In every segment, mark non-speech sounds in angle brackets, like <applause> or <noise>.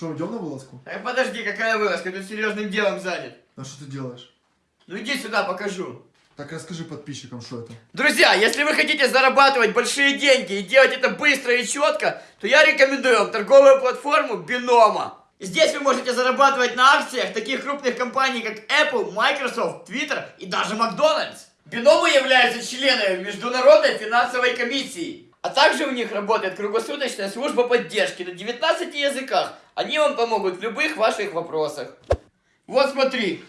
Что, идем на вылазку? Э, подожди, какая вылазка? Ты серьезным делом занят. А что ты делаешь? Ну иди сюда, покажу. Так расскажи подписчикам, что это. Друзья, если вы хотите зарабатывать большие деньги и делать это быстро и четко, то я рекомендую вам торговую платформу Бинома. Здесь вы можете зарабатывать на акциях таких крупных компаний, как Apple, Microsoft, Twitter и даже Макдональдс. Биномы являются членами Международной финансовой комиссии. А также у них работает круглосуточная служба поддержки на 19 языках. Они вам помогут в любых ваших вопросах. Вот смотри.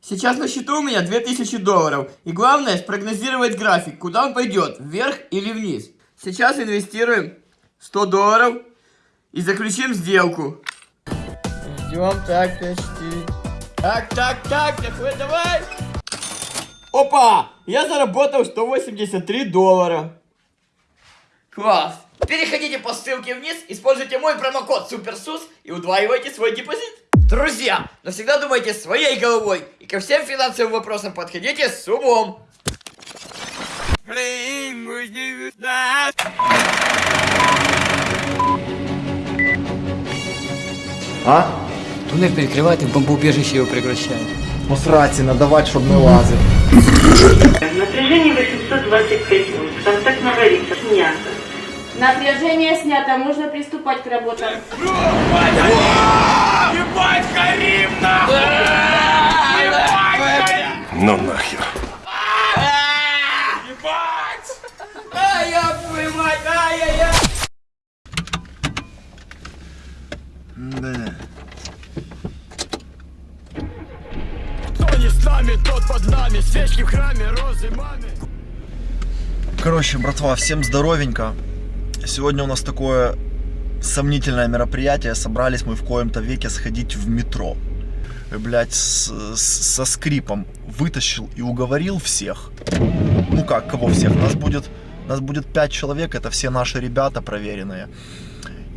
Сейчас на счету у меня 2000 долларов. И главное спрогнозировать график, куда он пойдет, вверх или вниз. Сейчас инвестируем 100 долларов и заключим сделку. Ждем, так, почти. Так, так, так, давай, давай. Опа! Я заработал 183 доллара. Класс! Переходите по ссылке вниз, используйте мой промокод SUPERSUS и удваивайте свой депозит. Друзья, но всегда думайте своей головой и ко всем финансовым вопросам подходите с умом. А? Туннель перекрывает и в бомбоубежище его превращает. Посрати, давать, чтобы не лазить. Напряжение 825 вольт. Контакт наварится. Снято. Напряжение снято, можно приступать к работам. Ну нахер. Ай, я твою мать, ай-яй-яй! Да. Кто не с нами, тот под нами. Свечки в храме, розы маме. Короче, братва, всем здоровенько. Сегодня у нас такое сомнительное мероприятие. Собрались мы в коем-то веке сходить в метро. И, Блять, с- с- со скрипом вытащил и уговорил всех. Ну как, кого всех? Нас будет, нас будет пять человек, это все наши ребята проверенные.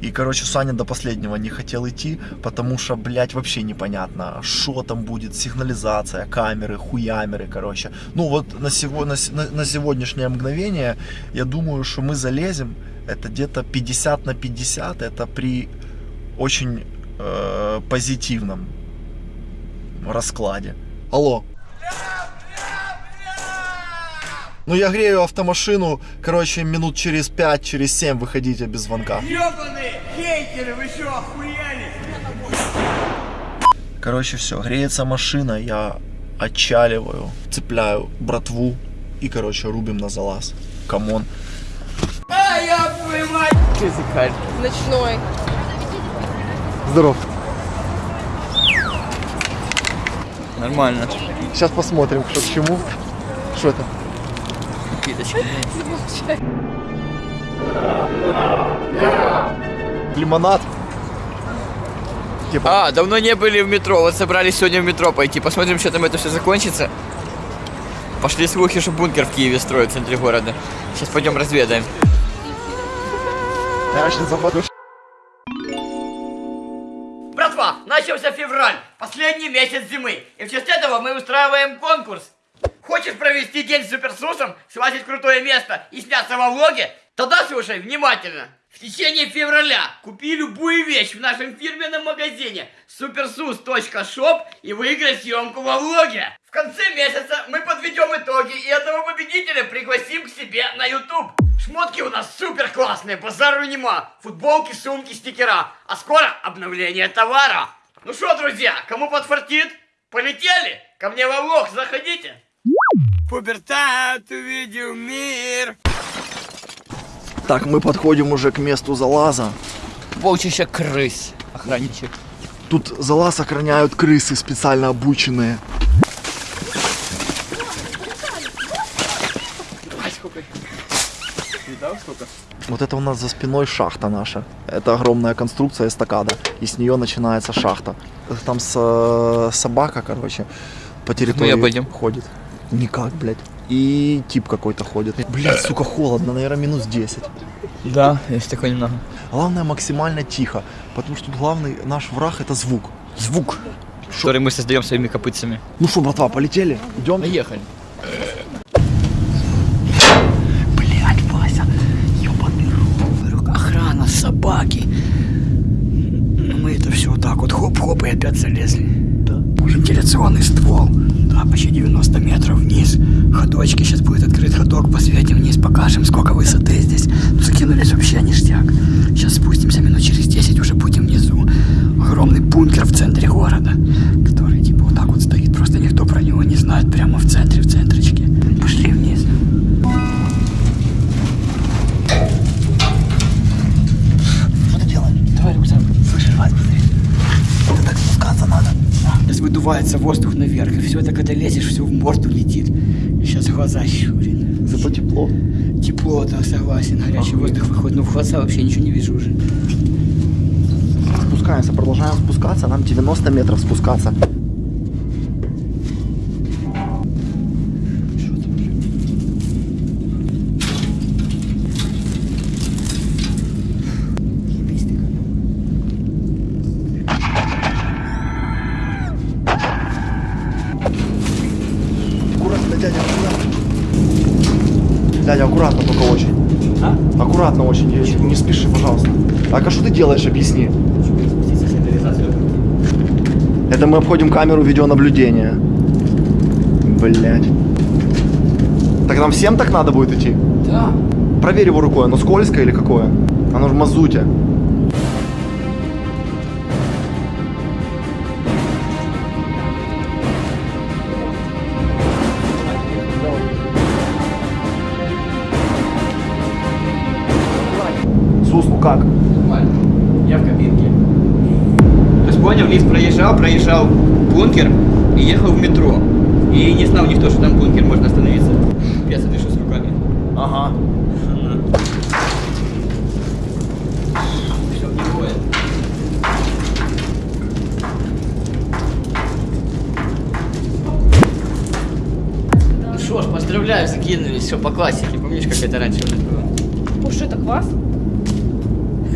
И, короче, Саня до последнего не хотел идти, потому что, блядь, вообще непонятно, что там будет, сигнализация, камеры, хуямеры, короче. Ну вот на, сего, на- на сегодняшнее мгновение я думаю, что мы залезем, это где-то 50 на 50, это при очень э, позитивном раскладе. Алло. Ну я грею автомашину, короче, минут через 5, через 7 выходите без звонка. Ёбаные хейтеры, вы что, охуели? Короче, все, греется машина, я отчаливаю, цепляю братву и, короче, рубим на залаз. Come on. Твою мать! Языкарь. Ночной. Здоров. Нормально. Сейчас посмотрим, что к чему. Что это? Киточки. Лимонад. Типа, А, давно не были в метро, вот собрались сегодня в метро пойти, посмотрим, что там это все закончится. Пошли слухи, что бункер в Киеве строят в центре города. Сейчас пойдем разведаем. Я сейчас западу. Братва, начался февраль, последний месяц зимы, и в честь этого мы устраиваем конкурс. Хочешь провести день с суперсусом, схватить крутое место и сняться во влоге? Тогда слушай внимательно. В течение февраля купи любую вещь в нашем фирменном магазине supersus.shop и выиграй съемку во влоге. В конце месяца мы подведем итоги и одного победителя пригласим к себе на YouTube. Шмотки у нас супер классные, базару нема. Футболки, сумки, стикера. А скоро обновление товара. Ну что, друзья, кому подфартит? Полетели? Ко мне во влог заходите. Пубертат увидел мир. Так, мы подходим уже к месту залаза. Полчища крыс. Охранничек. Тут залаз охраняют крысы специально обученные. Вот это у нас за спиной шахта наша. Это огромная конструкция эстакада. И с нее начинается шахта. Там с- собака, короче, по территории обойдем? ходит. Никак, блядь. И тип какой-то ходит. Блядь, сука, холодно, наверное, минус 10. Да, есть такой немного. Главное максимально тихо, потому что главный наш враг это звук. Звук, который мы создаем своими копытцами. Ну что, братва, полетели? Идем? Поехали. Блять, Вася, ебаный рот. Охрана, собака. баки. Ну, Мы это все вот так вот хоп-хоп и опять залезли. Да. Вентиляционный ствол. Да, почти 90 метров вниз. Ходочки. Сейчас будет открыт ходок. Посветим вниз, покажем, сколько высоты здесь. Ну, закинулись вообще ништяк. Сейчас спустимся минут через 10, уже будем внизу. Огромный бункер в центре города, который типа вот так вот стоит. Просто никто про него не знает. Прямо в центре, в центричке. Пошли вниз. Сейчас выдувается воздух наверх, и все это, когда лезешь, все в морду летит. Сейчас глаза щурит. Зато тепло. Тепло, да, согласен. Горячий воздух выходит, но в глаза вообще ничего не вижу уже. Спускаемся, продолжаем спускаться. Нам 90 метров спускаться. Аккуратно, дядя, аккуратно. Дядя, аккуратно только очень. А? Аккуратно очень, не- не спеши, пожалуйста. Так, а что ты делаешь, объясни. Это мы обходим камеру видеонаблюдения. Блять. Так нам всем так надо будет идти? Да. Проверь его рукой, оно скользкое или какое? Оно в мазуте. Сус, ну как? Нормально. Я в кабинке. То есть понял, лифт проезжал, проезжал бункер и ехал в метро. И не знал никто, что там бункер, можно остановиться. Я дышу с руками. Ага. Ну что ж, поздравляю, закинулись, все по классике. Помнишь, как это раньше у нас было? Уж это квас?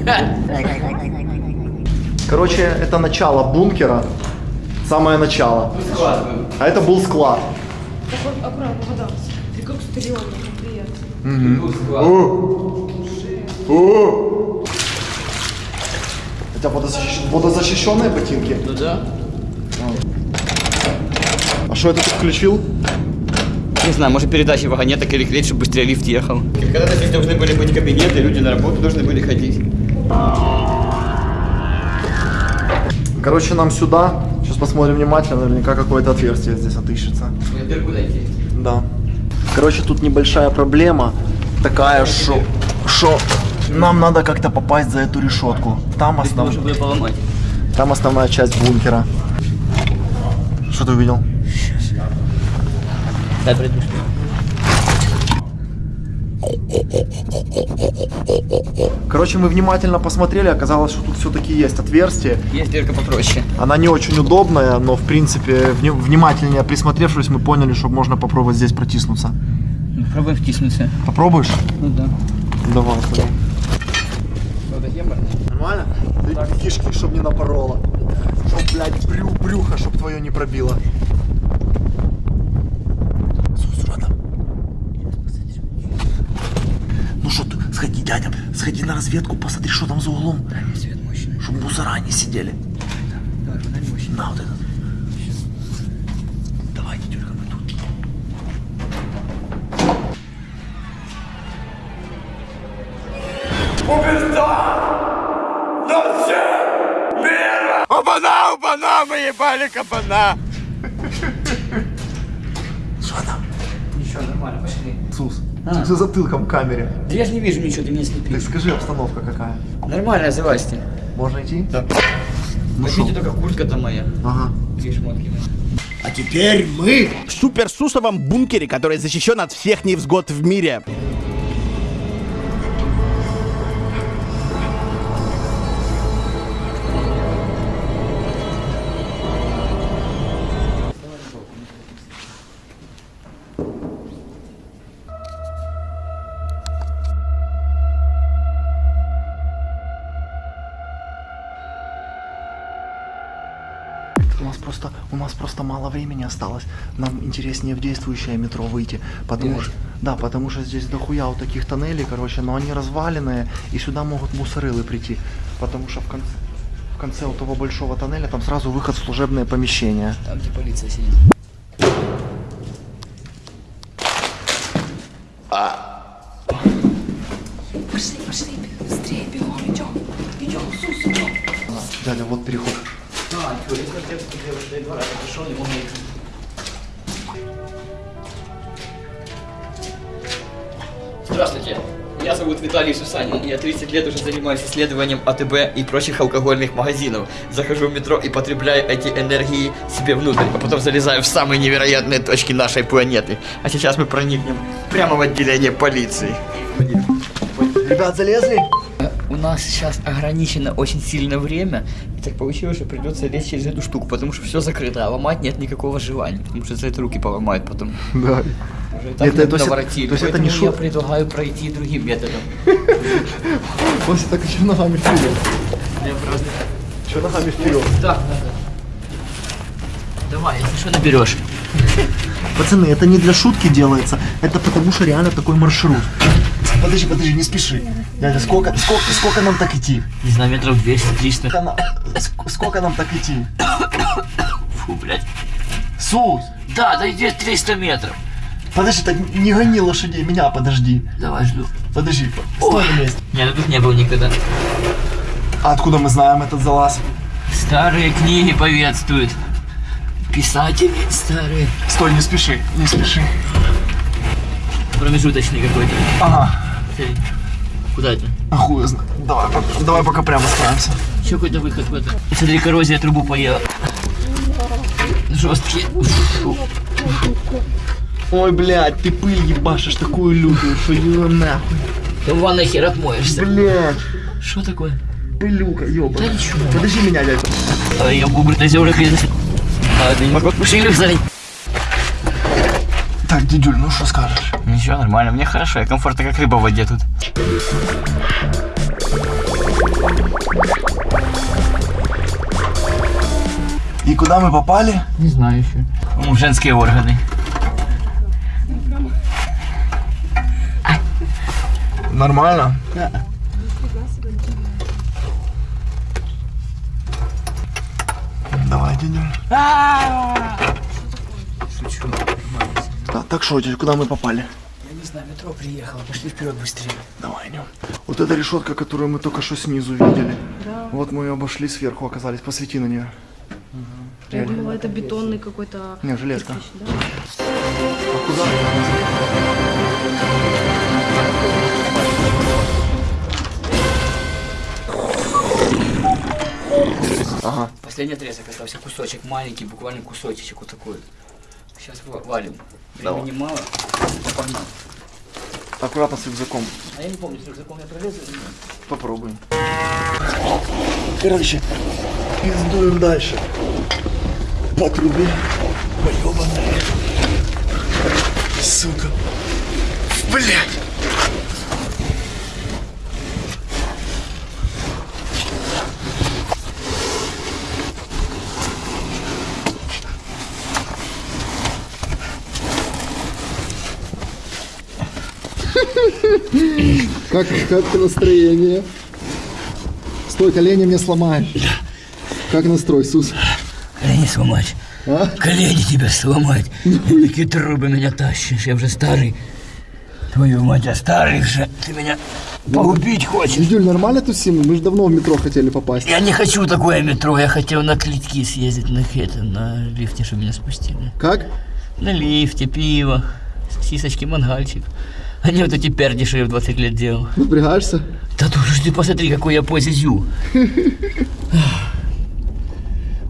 <laughs> <laughs> Короче, это начало бункера. Самое начало. Склад был. А это был склад. Так вот, аккуратно, вода. Ты как стрёмно, склад. У тебя водозащищ- водозащищенные ботинки? Ну да. А что это ты включил? Не знаю, может передачи вагонеток или клеить, чтобы быстрее лифт ехал. Когда-то здесь должны были быть кабинеты, люди на работу должны были ходить. Короче, нам сюда. Сейчас посмотрим внимательно, наверняка какое-то отверстие здесь отыщется. Дойти. Да. Короче, тут небольшая проблема такая, что, что нам надо как-то попасть за эту решетку. Там, основ... Можно было поломать. Там основная часть бункера. Что ты увидел? Дай придушь. Короче, мы внимательно посмотрели, оказалось, что тут все-таки есть отверстие. Есть дырка попроще. Она не очень удобная, но в принципе, вни- внимательнее присмотревшись, мы поняли, что можно попробовать здесь протиснуться. Ну, Пробуем втиснуться. Попробуешь? Ну да. Давай, пойдем. Нормально? Ты кишки, чтоб не напорола. Чтоб, блядь, брю, брюхо, чтоб твое не пробило. Ну что ты, сходи, дядя, сходи на разведку, посмотри, что там за углом. Свет мощный. Чтоб мусора не сидели. Давай, фонарь мощный. На вот этот. Давай, Дюрка, мы тут. Опана, опана, мы ебали кабана! Что там? Ничего, нормально, пошли. Ты за затылком к камере. Да я же не вижу ничего, ты меня Так слепишь. скажи, обстановка какая? Нормально, залазьте. Можно идти? Да. Ну Возьмите только куртка-то моя. Ага. Две шмотки мои. А теперь мы в суперсусовом бункере, который защищен от всех невзгод в мире. Мало времени осталось. Нам интереснее в действующее метро выйти, потому что, да, потому что здесь дохуя вот таких тоннелей, короче, но они разваленные, и сюда могут мусорылы прийти, потому что в конце, в конце вот того большого тоннеля там сразу выход в служебное помещение. Там, где полиция сидит. Пошли, пошли, быстрее, бегом, идем. Идем, Сус, идем. Дядя, вот переход. А, смотрел, что я уже два раза пришел, не мог. Здравствуйте. Меня зовут Виталий Сусанин, я 30 лет уже занимаюсь исследованием АТБ и прочих алкогольных магазинов. Захожу в метро и потребляю эти энергии себе внутрь, а потом залезаю в самые невероятные точки нашей планеты. А сейчас мы проникнем прямо в отделение полиции. Ребят, залезли? У нас сейчас ограничено очень сильно время, и так получилось, что придется лезть через эту штуку, потому что все закрыто, а ломать нет никакого желания, потому что за это руки поломают потом. Да. Уже так Это- то есть- наворотили, то есть это не я шут- предлагаю пройти другим методом. <laughs> Вася так еще ногами вперед. Я просто... Еще ногами вперед. Так, надо. Давай, если что, наберешь. <laughs> Пацаны, это не для шутки делается, это потому что реально такой маршрут. Подожди, подожди, не спеши. Дядя, сколько, сколько, сколько нам так идти? Не знаю, метров 200-300. Сколько, сколько нам так идти? Фу, блядь. Сус! Да, да иди 300 метров. Подожди, так не гони лошадей, меня подожди. Давай, жду. Подожди, стой на месте. Я тут не был никогда. А откуда мы знаем этот залаз? Старые книги повествуют. Писатели старые. Стой, не спеши, не спеши. Промежуточный какой-то. Ага, Смотри. Куда это? а хуй знает. Давай, пока- давай пока прямо справимся. Еще какой-то выход в это. Смотри, коррозия трубу поела. Жесткий. Ой, блядь, ты пыль ебашишь такую лютую, что ее нахуй. Ты в ванной хер отмоешься. Блядь, Что такое? пылюка, ёба. Да ничего. Подожди меня, дядь. А я губы тазеры А, да не могу машину залить. Так, дедюль, ну что скажешь? Ничего, нормально, мне хорошо, я комфортно как рыба в воде тут. И куда мы попали? Не знаю еще. Ну, женские органы. Нормально? Давай, дедюль. Шучу. Так, что, куда мы попали? Я не знаю, метро приехало, пошли вперед быстрее. Давай, идем. Вот эта решетка, которую мы только что снизу видели. Вот мы ее обошли сверху, оказались. Посвети на нее. Я думала, это бетонный какой-то... Не, железка. кирпич, да? А куда? Ага. Последний отрезок остался, кусочек, маленький, буквально кусочек вот такой. Сейчас валим. Давай. Времени мало. Погнал. Аккуратно с рюкзаком. А я не помню, с рюкзаком я пролезу или нет. Попробуем. Короче, пиздуем дальше. По трубе. Поёбаная. Сука. Блять. Как, как настроение? Стой, колени мне сломаешь. Как настрой, Сус? Колени сломать. А? Колени тебя сломать. Такие трубы меня тащишь, я уже старый. Твою мать, я старый уже. Ты меня погубить хочешь. Дидюль, нормально тусим? Мы же давно в метро хотели попасть. Я не хочу такое метро, я хотел на клетки съездить, на это, на лифте, чтобы меня спустили. Как? На лифте, пиво, сисочки, мангальчик. А не вот эти пердиши я в 20 лет делал. Напрягаешься? Да ты уж ты посмотри, какой я позе зю.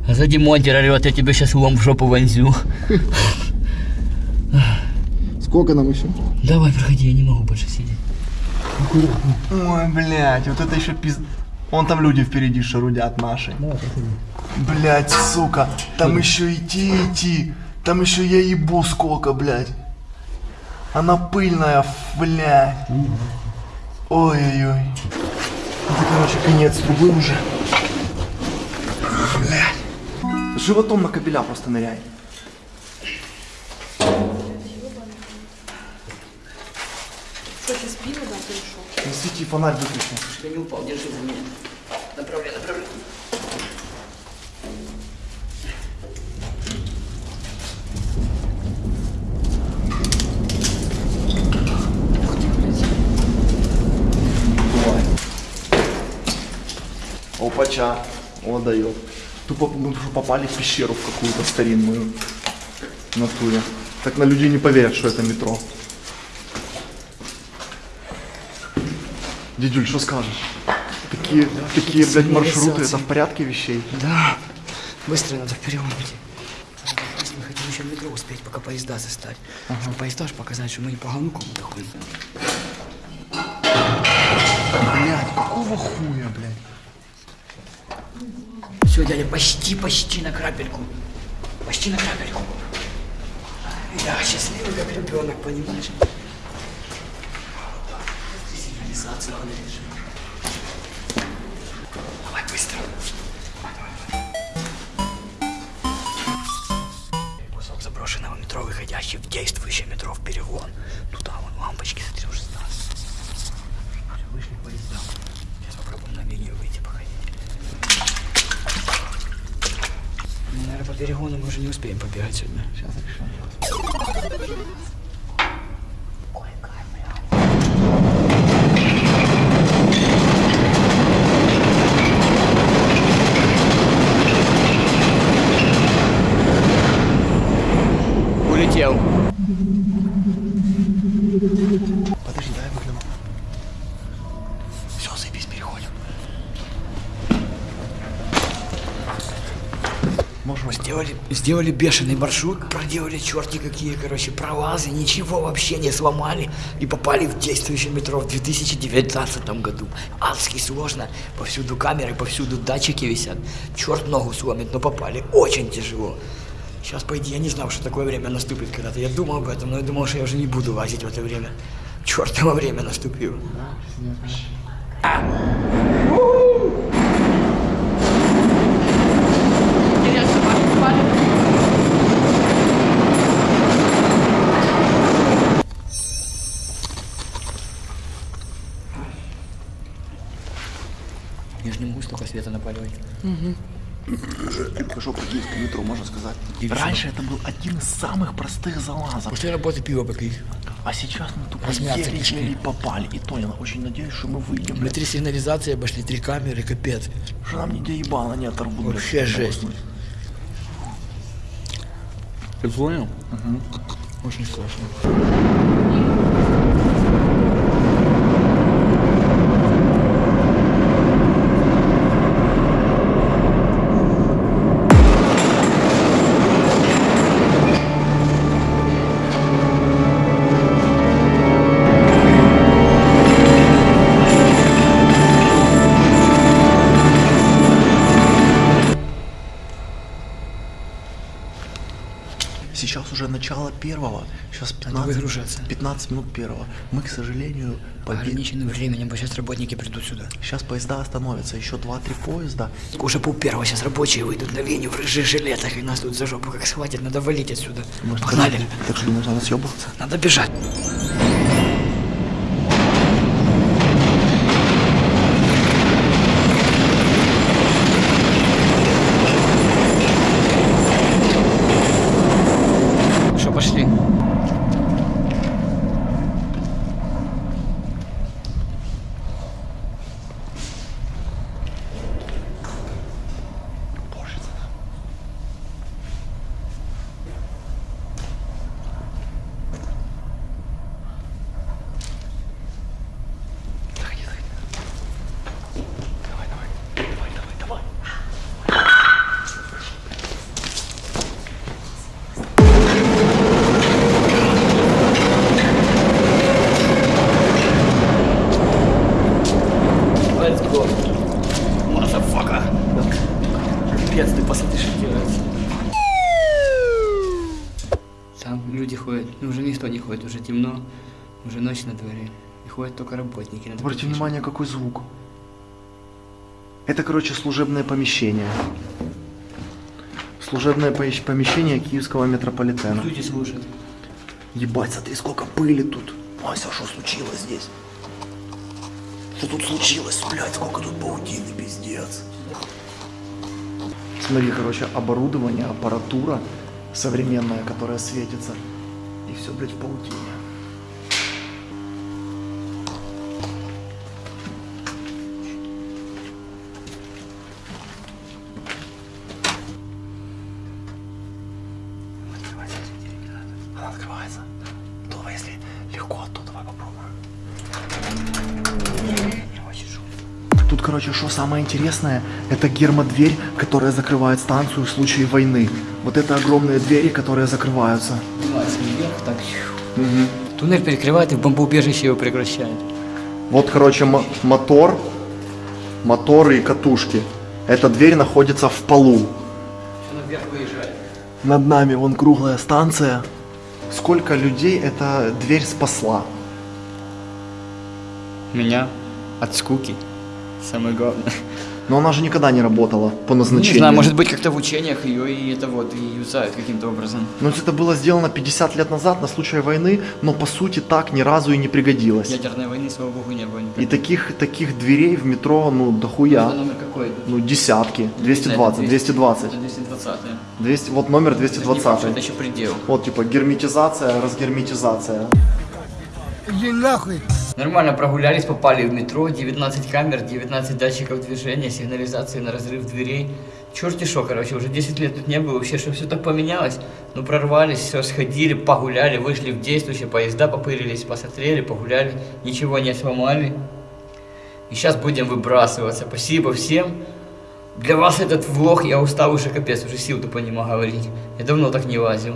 А сзади монтер орет, я тебе сейчас лом в жопу вонзю. Сколько нам еще? Давай, проходи, я не могу больше сидеть. Ой, блядь, вот это еще пиз... Вон там люди впереди шарудят наши. Блядь, сука, там еще идти, идти. Там еще я ебу сколько, блядь. Она пыльная, блядь. Ой-ой-ой. Это, короче, конец трубы уже. Блядь. Животом на кабеля просто ныряй. Что, сейчас пиво, да, пришел? Не свети, фонарь выключи. Я не упал, держи за меня. Направляй, направляй. Давай. Опача. О, дает. Тупо мы что попали в пещеру в какую-то старинную. В натуре. Так на людей не поверят, что это метро. Дидюль, что скажешь? Такие, такие, блядь, маршруты, это в порядке вещей? Да. Быстро надо. Если мы хотим еще в метро успеть, пока поезда застать. Чтобы поезда ж показать, что мы не по говнуку доходим. Блядь, какого хуя, блядь? Все, дядя, почти, почти на крапельку. Почти на крапельку. Я счастливый, как ребенок, понимаешь? По перегону мы уже не успеем побегать сегодня. Сейчас Улетел. Подожди, дай выгляну. Все, заебись, переходим. Можем. Сделали, бешеный маршрут, проделали черти какие, короче, пролазы, ничего вообще не сломали и попали в действующее метро в 2019 году. Адски сложно, повсюду камеры, повсюду датчики висят. Черт ногу сломит, но попали. Очень тяжело. Сейчас, по идее, я не знал, что такое время наступит когда-то. Я думал об этом, но я думал, что я уже не буду лазить в это время. Чертово <laughs> время наступило Маша, попали? Столько света напаливать. Хорошо по метро, можно сказать. Раньше это был один из самых простых залазов. После работы пиво попить. А сейчас мы тупо Размяться еле, кишки. еле попали. И то я очень надеюсь, что мы выйдем. блядь. Внутри сигнализации обошли три камеры, капец. Что нам нигде ебало не оторвут. блядь. Вообще жесть. Ты понял? Очень сложно. Начало первого. Сейчас 15, выгружаться. 15 минут первого. Мы, к сожалению, побед... Ограниченным временем, сейчас работники придут сюда. Сейчас поезда остановятся. Еще 2-3 поезда. Уже пол первого, сейчас рабочие выйдут на линию в рыжих жилетах, и нас тут за жопу как схватят, надо валить отсюда. Может, Погнали, Так что надо съебываться? надо бежать. Что, пошли? Let's go. Motherfucker. Капец, ты посмотри, что делается. Там люди ходят. Ну, уже никто не ходит, уже темно. Уже ночь на дворе. И ходят только работники. Надо Обратите внимание, какой звук. Это, короче, служебное помещение. Служебное помещение киевского метрополитена. Люди слушают. Ебать, смотри, сколько пыли тут. Ася, что случилось здесь? Что тут случилось, блядь, сколько тут паутины, пиздец. Смотри, короче, оборудование, аппаратура современная, которая светится. И все, блядь, в паутине. Интересное, это гермодверь, которая закрывает станцию в случае войны. Вот это огромные двери, которые закрываются. Вверх, так. Туннель перекрывает и в бомбоубежище его превращает. Вот, короче, мо- мотор, моторы и катушки. Эта дверь находится в полу. Она вверх выезжает. Над нами вон круглая станция. Сколько людей эта дверь спасла? Меня от скуки. Самое главное. Но она же никогда не работала по Не назначению. знаю, может быть как-то в учениях ее и это вот, и юзают каким-то образом. Но это было сделано 50 лет назад на случай войны, но по сути так ни разу и не пригодилось. Ядерной войны, слава богу, не было никогда. И таких, таких дверей в метро, ну, дохуя. Это номер какой? Ну, десятки. 220, Это 220. Это 220 200, вот номер Это, не факт, что 220. это еще предел. Вот, типа, герметизация, разгерметизация. Нормально прогулялись, попали в метро, 19 камер, 19 датчиков движения, сигнализации на разрыв дверей. Черти шо, короче, уже 10 лет тут не было, вообще, что все так поменялось. Ну, прорвались, все, сходили, погуляли, вышли в действующие поезда, попырились, посмотрели, погуляли, ничего не сломали. И сейчас будем выбрасываться. Спасибо всем. Для вас этот влог, я устал уже капец, уже сил тупо не могу говорить. Я давно так не лазил.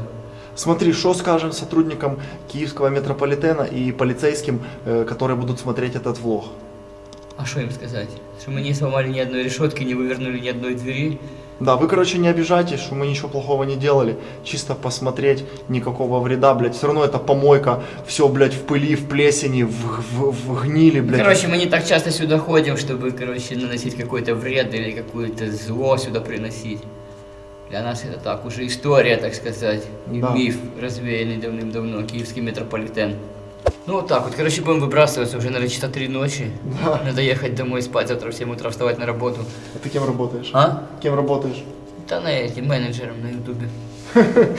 Смотри, что скажем сотрудникам киевского метрополитена и полицейским, э, которые будут смотреть этот влог? А что им сказать? Что мы не сломали ни одной решетки, не вывернули ни одной двери. Да, вы, короче, не обижайтесь, что мы ничего плохого не делали. Чисто посмотреть, никакого вреда, блядь. Все равно это помойка, все, блядь, в пыли, в плесени, в, в, в гнили, блядь. Короче, мы не так часто сюда ходим, чтобы, короче, наносить какой-то вред или какое-то зло сюда приносить. Для нас это так, уже история, так сказать, Да. миф, развеянный давным-давно, киевский метрополитен. Ну вот так вот, короче, будем выбрасываться уже, наверное, часа три ночи. Надо ехать домой спать, завтра в 7 утра вставать на работу. А ты кем работаешь? А? Кем работаешь? Да на этим менеджером на ютубе. <laughs>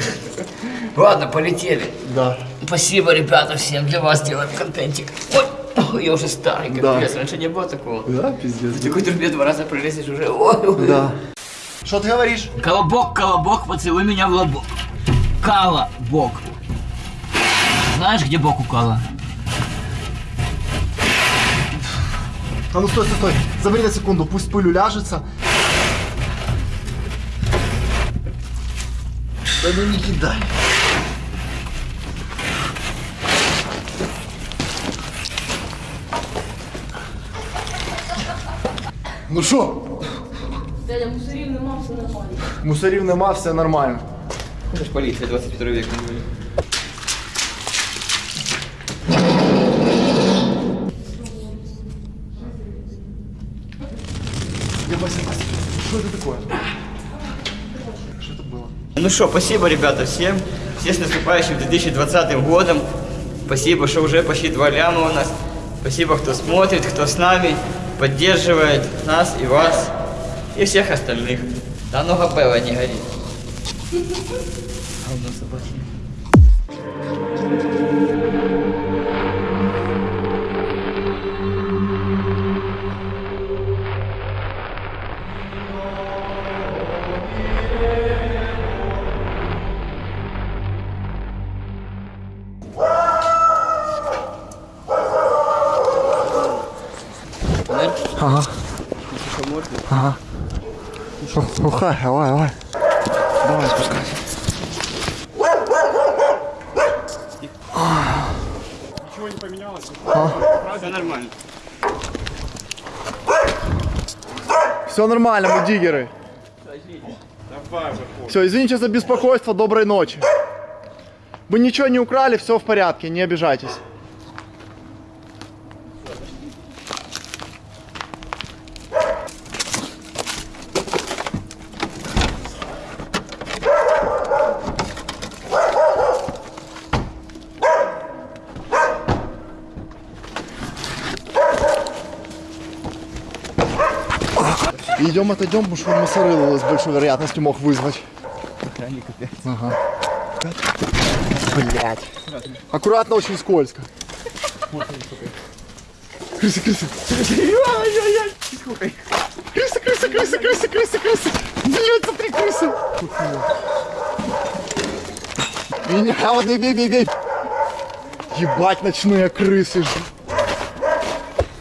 Ладно, полетели. Да. Спасибо, ребята, всем для вас делаем контентик. Ой, ой, я уже старый, Да. капец, раньше не было такого. Да, пиздец. Такой трубе два раза пролезешь уже. Ой, ой. Да. Что ты говоришь? Колобок, колобок, поцелуй меня в лобок. Кала, бок. Знаешь, где бок у Кала? А ну стой, стой, стой. Забери на секунду, пусть пыль уляжется. Да ну не кидай. Ну що? Дядя, мусорів нема, все нормально. Мусорів нема, все нормально. Это ж полиция, 21 век. Я Вася, Вася, что это такое? Что это было? Ну что, спасибо, ребята, всем. Всех с наступающим 2020 годом. Спасибо, что уже почти два ляма у нас. Спасибо, кто смотрит, кто с нами, поддерживает нас и вас, и всех остальных. Да много пива не горит. <laughs> Говно собачье. Ухай, давай, давай. Давай, спускайся. Все нормально. Все нормально, мы диггеры. Все, извините за беспокойство, доброй ночи. Мы ничего не украли, все в порядке, не обижайтесь. Идем отойдем, потому что он мусорылу с большой вероятностью мог вызвать. Ага. Блять. Аккуратно, очень скользко. Крысы, крысы. Крысы, крысы, крысы, крысы, крысы, крысы. Блять, смотри, крысы. Меня, вот бей, бей, бей. Ебать, ночные крысы.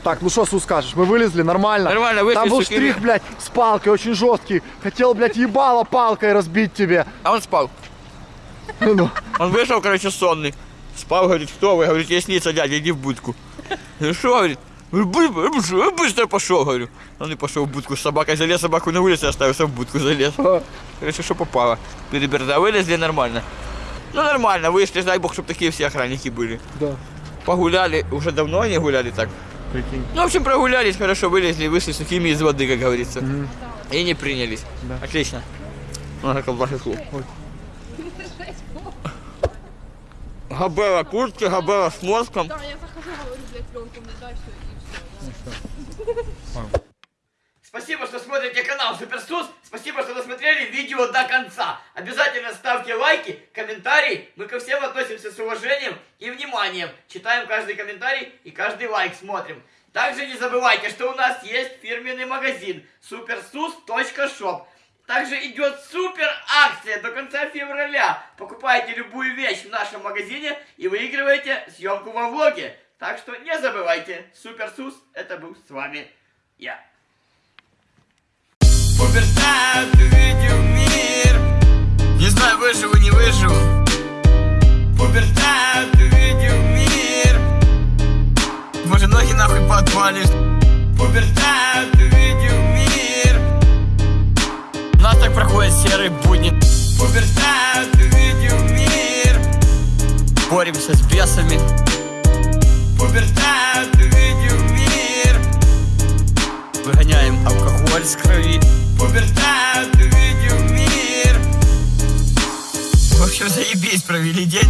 Так, ну что, Су, скажешь? Мы вылезли, нормально? Нормально, вышли, Там был суки. штрих, блядь, с палкой, очень жесткий. Хотел, блядь, ебало палкой разбить тебе. А он спал. Ну, Он вышел, короче, сонный. Спал, говорит, кто вы? Говорит, я снится, дядя, иди в будку. Ну что, говорит, «Ну, бы- бы- бы- быстро пошел, говорю. Он и пошел в будку с собакой, залез собаку на улице, оставился в будку, залез. Короче, что попало. Переберда, вылезли нормально. Ну нормально, вышли, дай бог, чтобы такие все охранники были. да. Погуляли, уже давно они гуляли так. Ну, в общем, прогулялись, хорошо вылезли, вышли сухими из воды, как говорится. И не принялись. Отлично. Надо колбаску. Габела куртки, габела с мозгом. Да, я захожу, говорю, блядь, пленку мне дай все, и все. <laughs> Спасибо, что смотрите канал Суперсус. Спасибо, что досмотрели видео до конца. Обязательно ставьте лайки, комментарии. Мы ко всем относимся с уважением и вниманием. Читаем каждый комментарий и каждый лайк смотрим. Также не забывайте, что у нас есть фирменный магазин supersus.shop. Также идет супер акция до конца февраля. Покупайте любую вещь в нашем магазине и выигрываете съемку во влоге. Так что не забывайте, Суперсус, это был с вами я. Пубертат увидел мир. Не знаю, выживу, не выживу. Пубертат увидел мир. Может, ноги нахуй подвалишь Пубертат увидел мир. У нас так проходит серый будни. Пубертат увидел мир. Боремся с бесами. Пубертат увидел мир. Выгоняем алкоголь с крови Пубертат увидел мир. В общем, заебись провели день